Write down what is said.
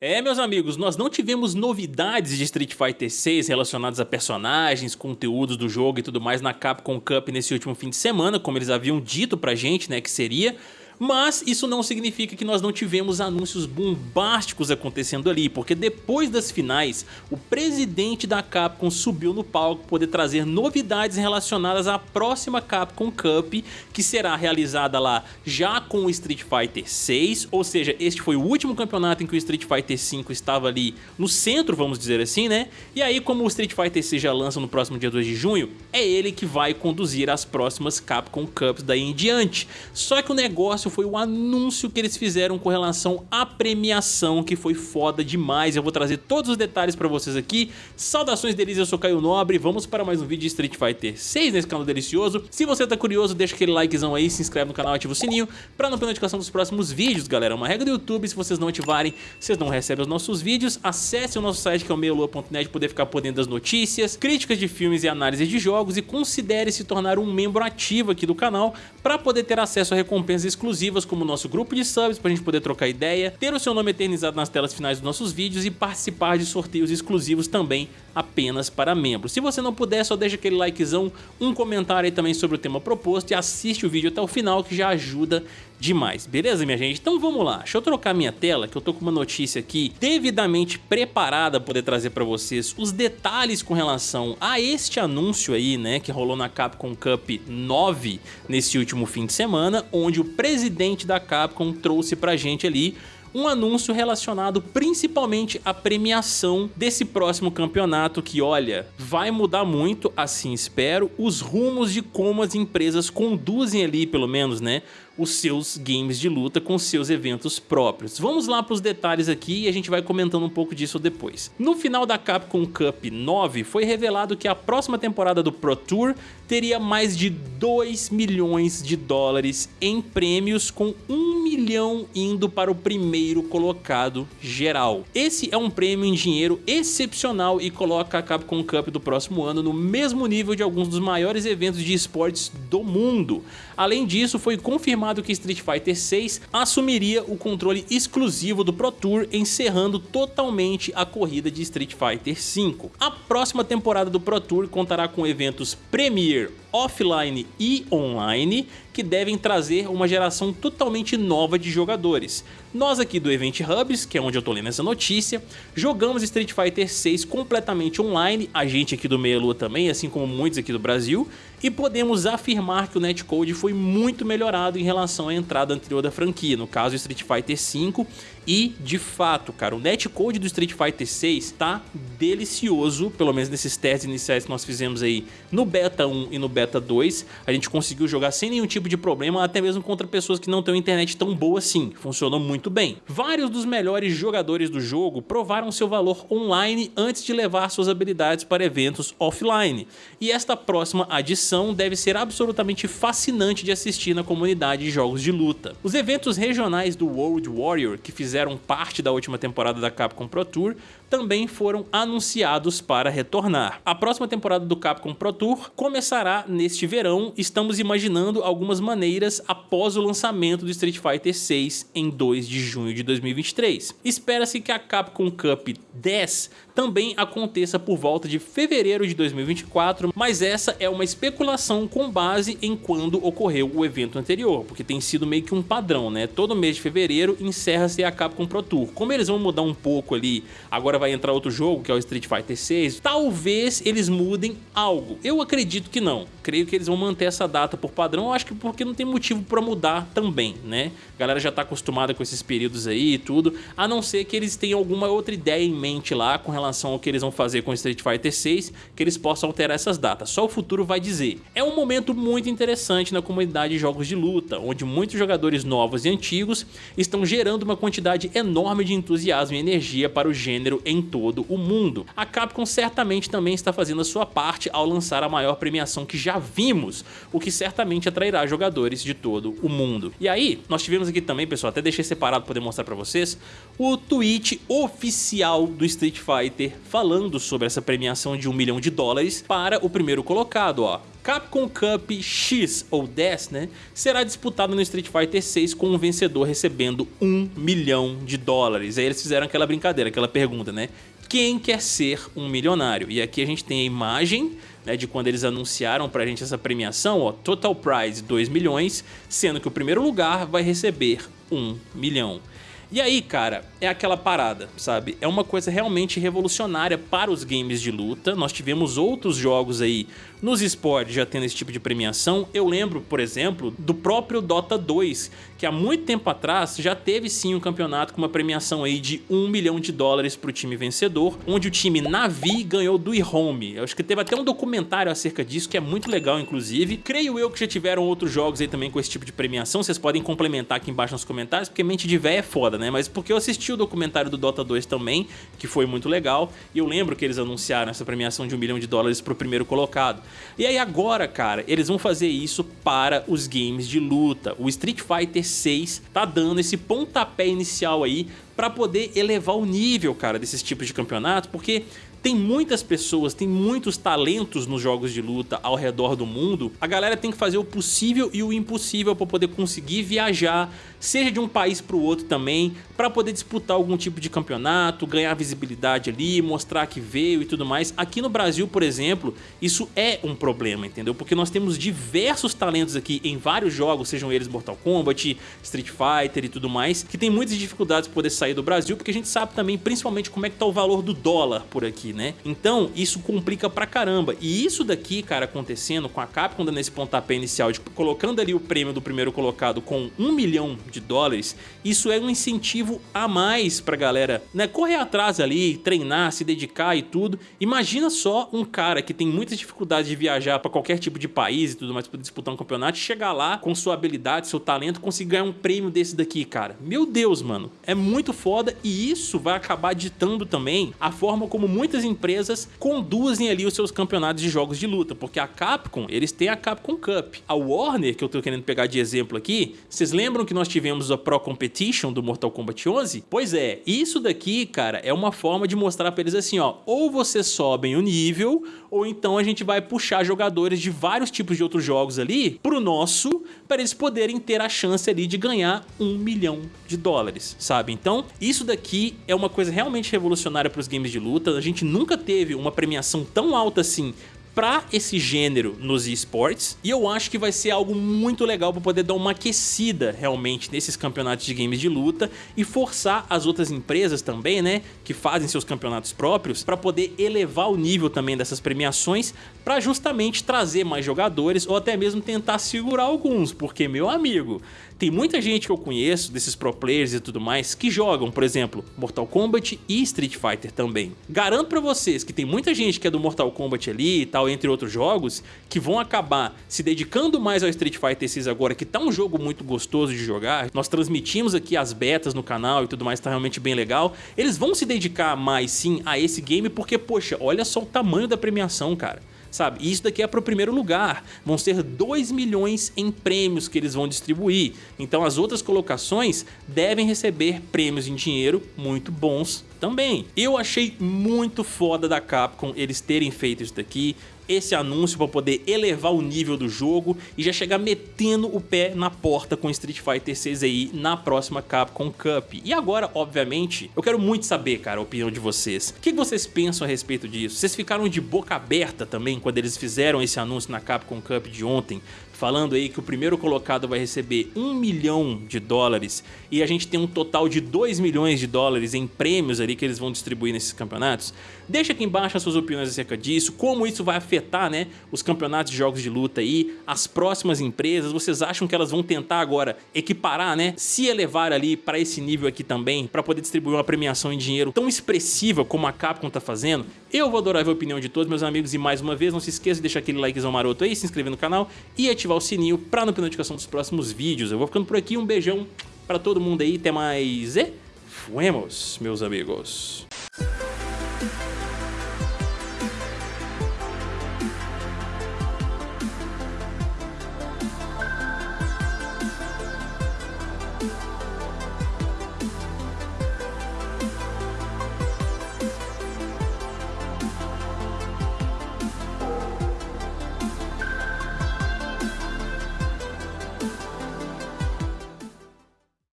É, meus amigos, nós não tivemos novidades de Street Fighter 6 relacionadas a personagens, conteúdos do jogo e tudo mais na Capcom Cup nesse último fim de semana, como eles haviam dito pra gente, né, que seria, mas isso não significa que nós não tivemos anúncios bombásticos acontecendo ali, porque depois das finais, o presidente da Capcom subiu no palco poder trazer novidades relacionadas à próxima Capcom Cup, que será realizada lá já com o Street Fighter 6, ou seja, este foi o último campeonato em que o Street Fighter 5 estava ali no centro, vamos dizer assim, né? E aí, como o Street Fighter 6 já lança no próximo dia 2 de junho, é ele que vai conduzir as próximas Capcom Cups daí em diante. Só que o negócio foi o anúncio que eles fizeram com relação à premiação, que foi foda demais. Eu vou trazer todos os detalhes pra vocês aqui. Saudações deles, eu sou Caio Nobre. Vamos para mais um vídeo de Street Fighter 6 nesse canal delicioso. Se você tá curioso, deixa aquele likezão aí, se inscreve no canal, ativa o sininho pra não perder notificação dos próximos vídeos, galera. É uma regra do YouTube, se vocês não ativarem, vocês não recebem os nossos vídeos. Acesse o nosso site que é o meiolua.net poder ficar por dentro das notícias, críticas de filmes e análise de jogos e considere se tornar um membro ativo aqui do canal para poder ter acesso a recompensas exclusivas exclusivas como o nosso grupo de subs pra gente poder trocar ideia, ter o seu nome eternizado nas telas finais dos nossos vídeos e participar de sorteios exclusivos também apenas para membros. Se você não puder, só deixa aquele likezão, um comentário aí também sobre o tema proposto e assiste o vídeo até o final que já ajuda demais, beleza minha gente? Então vamos lá, deixa eu trocar minha tela que eu tô com uma notícia aqui devidamente preparada para poder trazer para vocês os detalhes com relação a este anúncio aí, né, que rolou na Capcom Cup 9 nesse último fim de semana, onde o presidente da Capcom trouxe pra gente ali um anúncio relacionado principalmente à premiação desse próximo campeonato que, olha, vai mudar muito, assim espero, os rumos de como as empresas conduzem ali, pelo menos, né, os seus games de luta com seus eventos próprios. Vamos lá para os detalhes aqui e a gente vai comentando um pouco disso depois. No final da Capcom Cup 9 foi revelado que a próxima temporada do Pro Tour teria mais de 2 milhões de dólares em prêmios com 1 milhão indo para o primeiro colocado geral. Esse é um prêmio em dinheiro excepcional e coloca a Capcom Cup do próximo ano no mesmo nível de alguns dos maiores eventos de esportes do mundo. Além disso, foi confirmado que Street Fighter 6 assumiria o controle exclusivo do Pro Tour, encerrando totalmente a corrida de Street Fighter 5. A próxima temporada do Pro Tour contará com eventos Premier offline e online que devem trazer uma geração totalmente nova de jogadores. Nós aqui do Event Hubs, que é onde eu tô lendo essa notícia, jogamos Street Fighter 6 completamente online, a gente aqui do Meia Lua também, assim como muitos aqui do Brasil, e podemos afirmar que o netcode foi muito melhorado em relação à entrada anterior da franquia, no caso Street Fighter 5 e, de fato, cara, o netcode do Street Fighter 6 tá delicioso, pelo menos nesses testes iniciais que nós fizemos aí no Beta 1 e no Beta 2. A gente conseguiu jogar sem nenhum tipo de problema, até mesmo contra pessoas que não têm internet tão boa assim. Funcionou muito bem. Vários dos melhores jogadores do jogo provaram seu valor online antes de levar suas habilidades para eventos offline. E esta próxima adição deve ser absolutamente fascinante de assistir na comunidade de jogos de luta. Os eventos regionais do World Warrior, que fizeram fizeram parte da última temporada da Capcom Pro Tour também foram anunciados para retornar. A próxima temporada do Capcom Pro Tour começará neste verão, estamos imaginando algumas maneiras após o lançamento do Street Fighter 6 em 2 de junho de 2023. Espera-se que a Capcom Cup 10 também aconteça por volta de fevereiro de 2024, mas essa é uma especulação com base em quando ocorreu o evento anterior, porque tem sido meio que um padrão, né? Todo mês de fevereiro encerra-se a Capcom Pro Tour. Como eles vão mudar um pouco ali, agora vai entrar outro jogo, que é o Street Fighter 6, talvez eles mudem algo. Eu acredito que não. Creio que eles vão manter essa data por padrão, acho que porque não tem motivo para mudar também, né? A galera já tá acostumada com esses períodos aí e tudo, a não ser que eles tenham alguma outra ideia em mente lá com relação ao que eles vão fazer com Street Fighter 6, que eles possam alterar essas datas. Só o futuro vai dizer. É um momento muito interessante na comunidade de jogos de luta, onde muitos jogadores novos e antigos estão gerando uma quantidade enorme de entusiasmo e energia para o gênero em todo o mundo. A Capcom certamente também está fazendo a sua parte ao lançar a maior premiação que já vimos, o que certamente atrairá jogadores de todo o mundo. E aí, nós tivemos aqui também, pessoal, até deixei separado para poder mostrar para vocês, o tweet oficial do Street Fighter falando sobre essa premiação de um milhão de dólares para o primeiro colocado, ó. Capcom Cup X ou 10, né, será disputado no Street Fighter 6 com o vencedor recebendo 1 milhão de dólares. Aí eles fizeram aquela brincadeira, aquela pergunta, né? Quem quer ser um milionário? E aqui a gente tem a imagem né, de quando eles anunciaram pra gente essa premiação, ó, Total Prize 2 milhões, sendo que o primeiro lugar vai receber 1 milhão. E aí, cara, é aquela parada, sabe? É uma coisa realmente revolucionária para os games de luta. Nós tivemos outros jogos aí nos esportes já tendo esse tipo de premiação. Eu lembro, por exemplo, do próprio Dota 2, que há muito tempo atrás já teve sim um campeonato com uma premiação aí de 1 milhão de dólares para o time vencedor, onde o time Navi ganhou do Home. Eu acho que teve até um documentário acerca disso, que é muito legal, inclusive. Creio eu que já tiveram outros jogos aí também com esse tipo de premiação, vocês podem complementar aqui embaixo nos comentários, porque mente de véia é foda, né? Mas porque eu assisti o documentário do Dota 2 também, que foi muito legal, e eu lembro que eles anunciaram essa premiação de 1 milhão de dólares para o primeiro colocado. E aí agora, cara, eles vão fazer isso para os games de luta. O Street Fighter 6 tá dando esse pontapé inicial aí para poder elevar o nível, cara, desses tipos de campeonato, porque tem muitas pessoas, tem muitos talentos nos jogos de luta ao redor do mundo, a galera tem que fazer o possível e o impossível para poder conseguir viajar, seja de um país para o outro também, para poder disputar algum tipo de campeonato, ganhar visibilidade ali, mostrar que veio e tudo mais. Aqui no Brasil, por exemplo, isso é um problema, entendeu? Porque nós temos diversos talentos aqui em vários jogos, sejam eles Mortal Kombat, Street Fighter e tudo mais, que tem muitas dificuldades para poder sair do Brasil, porque a gente sabe também, principalmente, como é que tá o valor do dólar por aqui, né? Então, isso complica pra caramba. E isso daqui, cara, acontecendo com a Capcom dando esse pontapé inicial, colocando ali o prêmio do primeiro colocado com um milhão de dólares, isso é um incentivo a mais pra galera, né? Correr atrás ali, treinar, se dedicar e tudo. Imagina só um cara que tem muitas dificuldades de viajar pra qualquer tipo de país e tudo mais pra disputar um campeonato, chegar lá com sua habilidade, seu talento, conseguir ganhar um prêmio desse daqui, cara. Meu Deus, mano. É muito foda e isso vai acabar ditando também a forma como muitas empresas conduzem ali os seus campeonatos de jogos de luta, porque a Capcom, eles têm a Capcom Cup. A Warner, que eu tô querendo pegar de exemplo aqui, vocês lembram que nós tivemos a Pro Competition do Mortal Kombat 11? Pois é, isso daqui, cara, é uma forma de mostrar pra eles assim, ó, ou vocês sobem o nível, ou então a gente vai puxar jogadores de vários tipos de outros jogos ali pro nosso, para eles poderem ter a chance ali de ganhar um milhão de dólares, sabe? Então, isso daqui é uma coisa realmente revolucionária para os games de luta, a gente nunca teve uma premiação tão alta assim para esse gênero nos esportes. E eu acho que vai ser algo muito legal para poder dar uma aquecida realmente nesses campeonatos de games de luta e forçar as outras empresas também, né, que fazem seus campeonatos próprios para poder elevar o nível também dessas premiações para justamente trazer mais jogadores ou até mesmo tentar segurar alguns, porque meu amigo, tem muita gente que eu conheço, desses pro players e tudo mais, que jogam, por exemplo, Mortal Kombat e Street Fighter também. Garanto pra vocês que tem muita gente que é do Mortal Kombat ali e tal, entre outros jogos, que vão acabar se dedicando mais ao Street Fighter 6 agora, que tá um jogo muito gostoso de jogar. Nós transmitimos aqui as betas no canal e tudo mais, tá realmente bem legal. Eles vão se dedicar mais sim a esse game porque, poxa, olha só o tamanho da premiação, cara sabe? E isso daqui é para o primeiro lugar. Vão ser 2 milhões em prêmios que eles vão distribuir. Então as outras colocações devem receber prêmios em dinheiro muito bons também. Eu achei muito foda da Capcom eles terem feito isso daqui, esse anúncio para poder elevar o nível do jogo e já chegar metendo o pé na porta com Street Fighter 6 aí na próxima Capcom Cup. E agora, obviamente, eu quero muito saber, cara, a opinião de vocês. O que vocês pensam a respeito disso? Vocês ficaram de boca aberta também quando eles fizeram esse anúncio na Capcom Cup de ontem? Falando aí que o primeiro colocado vai receber 1 milhão de dólares e a gente tem um total de 2 milhões de dólares em prêmios ali que eles vão distribuir nesses campeonatos? Deixa aqui embaixo as suas opiniões acerca disso, como isso vai afetar né, os campeonatos de jogos de luta aí, as próximas empresas, vocês acham que elas vão tentar agora equiparar, né, se elevar ali para esse nível aqui também, para poder distribuir uma premiação em dinheiro tão expressiva como a Capcom tá fazendo? Eu vou adorar ver a opinião de todos meus amigos e mais uma vez não se esqueça de deixar aquele likezão maroto aí, se inscrever no canal e ativar o sininho para não perder notificação dos próximos vídeos. Eu vou ficando por aqui, um beijão para todo mundo aí, até mais e fuemos, meus amigos.